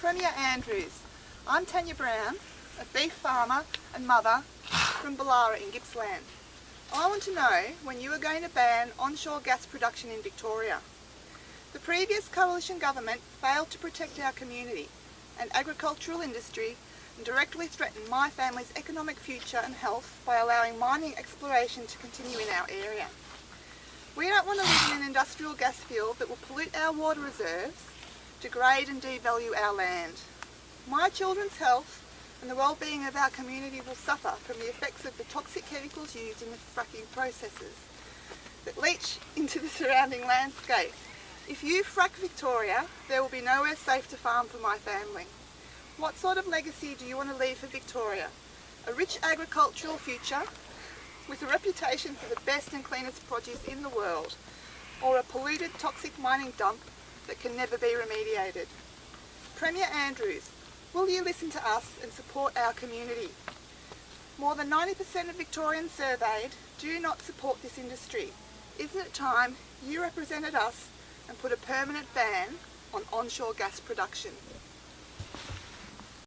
Premier Andrews, I'm Tanya Brown, a beef farmer and mother from Ballara in Gippsland. I want to know when you are going to ban onshore gas production in Victoria. The previous coalition government failed to protect our community and agricultural industry and directly threatened my family's economic future and health by allowing mining exploration to continue in our area. We don't want to live in an industrial gas field that will pollute our water reserves, degrade and devalue our land. My children's health and the well-being of our community will suffer from the effects of the toxic chemicals used in the fracking processes that leach into the surrounding landscape. If you frack Victoria, there will be nowhere safe to farm for my family. What sort of legacy do you want to leave for Victoria? A rich agricultural future with a reputation for the best and cleanest produce in the world, or a polluted toxic mining dump that can never be remediated? Premier Andrews, will you listen to us and support our community? More than 90% of Victorians surveyed do not support this industry. Isn't it time you represented us and put a permanent ban on onshore gas production?